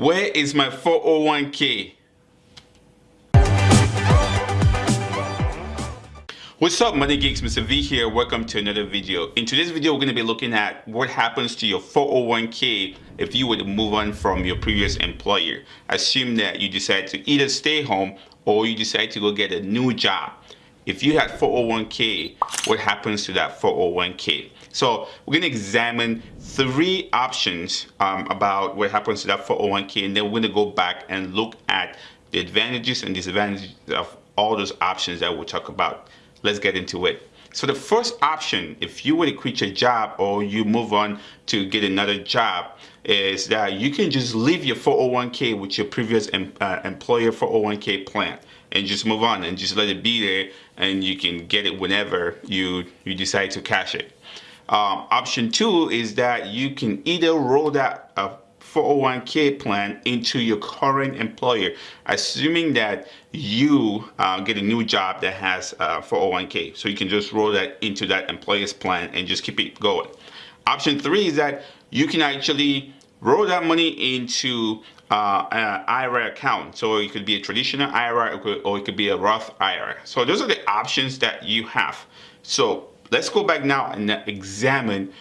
Where is my 401k? What's up money geeks? Mr. V here. Welcome to another video. In today's video we're going to be looking at what happens to your 401k if you were to move on from your previous employer. Assume that you decide to either stay home or you decide to go get a new job. If you had 401k what happens to that 401k so we're going to examine three options um, about what happens to that 401k and then we're going to go back and look at the advantages and disadvantages of all those options that we'll talk about let's get into it. So the first option, if you were to quit your job or you move on to get another job, is that you can just leave your 401k with your previous em uh, employer 401k plan and just move on and just let it be there and you can get it whenever you, you decide to cash it. Um, option two is that you can either roll that uh, 401k plan into your current employer, assuming that you uh, get a new job that has uh, 401k. So you can just roll that into that employer's plan and just keep it going. Option three is that you can actually roll that money into uh, an IRA account. So it could be a traditional IRA or it could be a Roth IRA. So those are the options that you have. So let's go back now and examine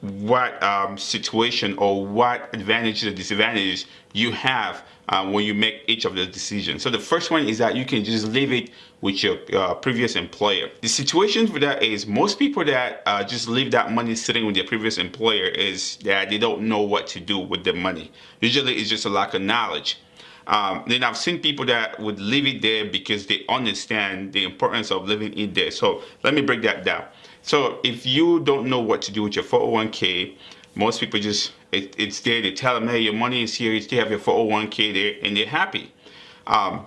what um, situation or what advantages or disadvantages you have uh, when you make each of the decisions. So the first one is that you can just leave it with your uh, previous employer. The situation for that is most people that uh, just leave that money sitting with their previous employer is that they don't know what to do with the money. Usually it's just a lack of knowledge. Um, then I've seen people that would leave it there because they understand the importance of living it there. So let me break that down. So if you don't know what to do with your 401k, most people just, it, it's there, they tell them, hey, your money is here, you still have your 401k there, and they're happy. Um,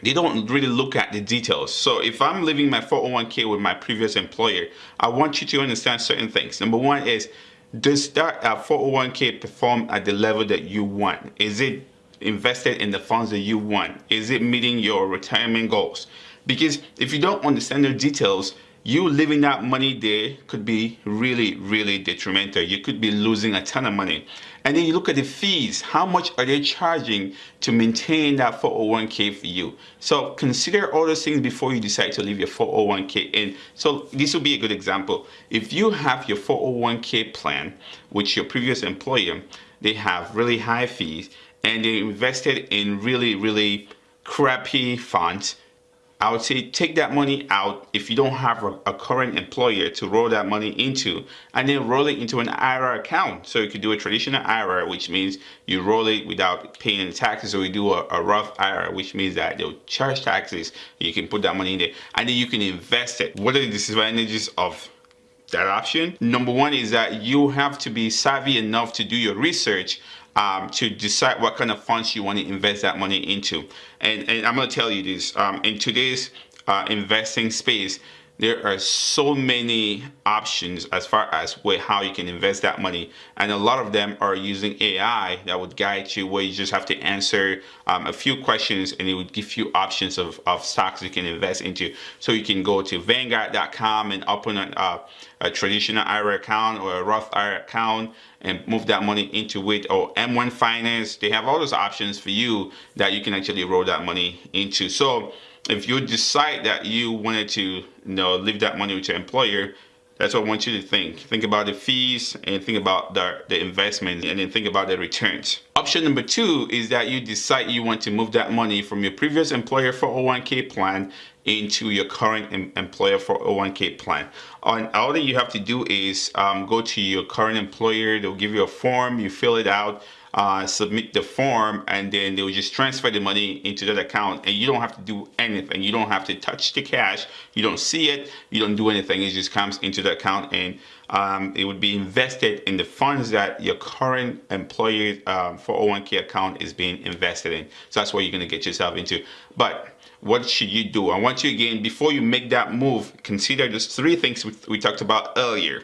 they don't really look at the details. So if I'm leaving my 401k with my previous employer, I want you to understand certain things. Number one is, does that uh, 401k perform at the level that you want? Is it invested in the funds that you want? Is it meeting your retirement goals? Because if you don't understand the details, you leaving that money there could be really, really detrimental. You could be losing a ton of money. And then you look at the fees. How much are they charging to maintain that 401k for you? So consider all those things before you decide to leave your 401k in. So this will be a good example. If you have your 401k plan, which your previous employer, they have really high fees and they invested in really, really crappy funds, I would say take that money out if you don't have a, current employer to roll that money into and then roll it into an IRA account. So you could do a traditional IRA, which means you roll it without paying any taxes or you do a, a Roth IRA, which means that they'll charge taxes. You can put that money in there and then you can invest it. What are the disadvantages of that option? Number one is that you have to be savvy enough to do your research um, to decide what kind of funds you want to invest that money into. And, and I'm going to tell you this, um, in today's uh, investing space, there are so many options as far as where how you can invest that money and a lot of them are using AI that would guide you where you just have to answer um, a few questions and it would give you options of, of stocks you can invest into. So you can go to vanguard.com and open a, uh, a traditional IRA account or a Roth IRA account and move that money into it or M1 Finance. They have all those options for you that you can actually roll that money into. So if you decide that you wanted to you know leave that money with your employer that's what I want you to think. Think about the fees and think about the, the investment and then think about the returns. Option number two is that you decide you want to move that money from your previous employer 401k plan into your current em employer 401k plan. And all that you have to do is um, go to your current employer, they'll give you a form, you fill it out, uh, submit the form and then they will just transfer the money into that account and you don't have to do anything. You don't have to touch the cash. You don't see it. You don't do anything. It just comes into the account and um, it would be invested in the funds that your current employer um, 401k account is being invested in. So that's what you're going to get yourself into. But what should you do? I want you again, before you make that move, consider those three things we, we talked about earlier.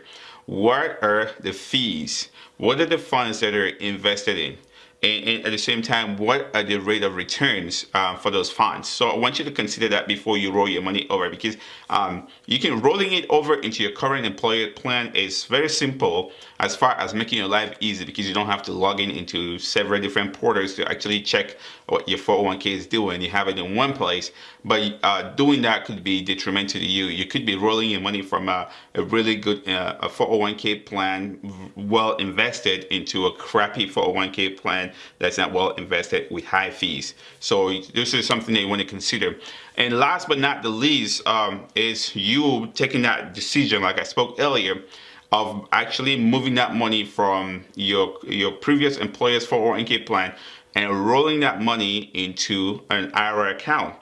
What are the fees? What are the funds that are invested in? And, and, at the same time, what are the rate of returns uh, for those funds? So I want you to consider that before you roll your money over because um, you can rolling it over into your current employer plan is very simple as far as making your life easy because you don't have to log in into several different portals to actually check what your 401k is doing. You have it in one place, but uh, doing that could be detrimental to you. You could be rolling your money from a, a really good uh, a 401k plan, well invested, into a crappy 401k plan that's not well invested with high fees. So this is something that you want to consider. And last but not the least um, is you taking that decision, like I spoke earlier, of actually moving that money from your your previous employer's 401k plan and rolling that money into an IRA account.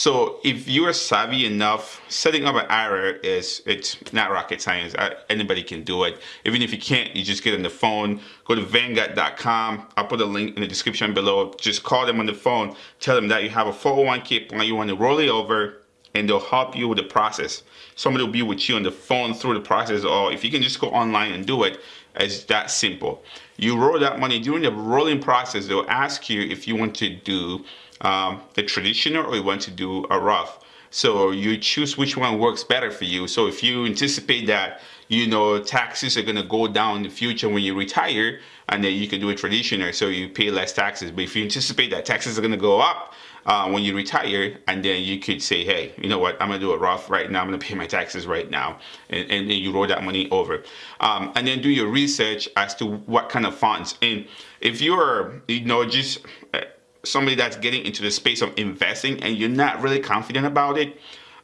So if you are savvy enough, setting up an IRA is it's not rocket science. Anybody can do it. Even if you can't, you just get on the phone, go to Vanguard.com. I'll put a link in the description below. Just call them on the phone, tell them that you have a 401k plan, you want to roll it over, and they'll help you with the process. Somebody will be with you on the phone through the process, or if you can just go online and do it, it's that simple. You roll that money during the rolling process. They'll ask you if you want to do um, a traditional or you want to do a Roth. So you choose which one works better for you. So if you anticipate that, you know, taxes are gonna go down in the future when you retire, and then you can do a traditional, so you pay less taxes. But if you anticipate that taxes are gonna go up uh, when you retire, and then you could say, hey, you know what, I'm gonna do a Roth right now, I'm gonna pay my taxes right now, and, and then you roll that money over. Um, and then do your research as to what kind of funds. And if you're, you know, just somebody that's getting into the space of investing and you're not really confident about it,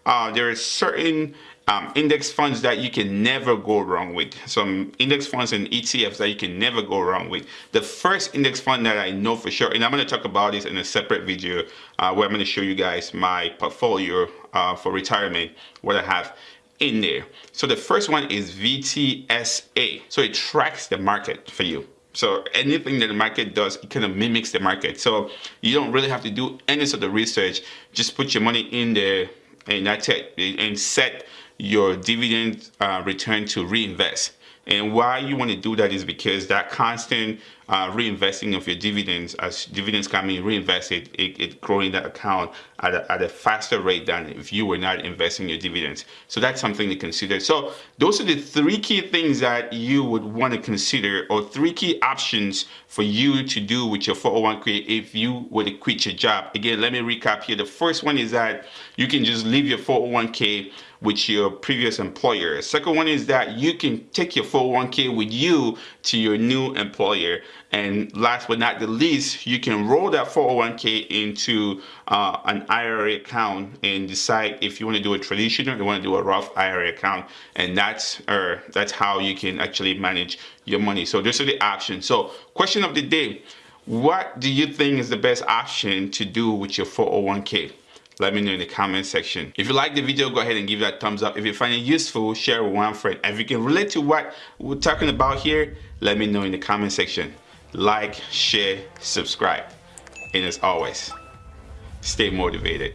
uh, there are certain um, index funds that you can never go wrong with. Some index funds and ETFs that you can never go wrong with. The first index fund that I know for sure, and I'm going to talk about this in a separate video uh, where I'm going to show you guys my portfolio uh, for retirement, what I have in there. So the first one is VTSAX. So it tracks the market for you. So anything that the market does, it kind of mimics the market. So you don't really have to do any sort of research. Just put your money in there and that's it. And set your dividend uh, return to reinvest. And why you want to do that is because that constant uh, reinvesting of your dividends, as dividends coming reinvested, it, it growing that account at a, at a faster rate than if you were not investing your dividends. So that's something to consider. So those are the three key things that you would want to consider or three key options for you to do with your 401k if you were to quit your job. Again, let me recap here. The first one is that you can just leave your 401k with your previous employer. Second one is that you can take your 401k with you to your new employer. And last but not the least, you can roll that 401k into uh, an IRA account and decide if you want to do a traditional or you want to do a Roth IRA account. And that's uh, that's how you can actually manage your money. So those are the options. So question of the day, what do you think is the best option to do with your 401k? let me know in the comment section. If you like the video, go ahead and give that thumbs up. If you find it useful, share with one friend. If you can relate to what we're talking about here, let me know in the comment section. Like, share, subscribe. And as always, stay motivated.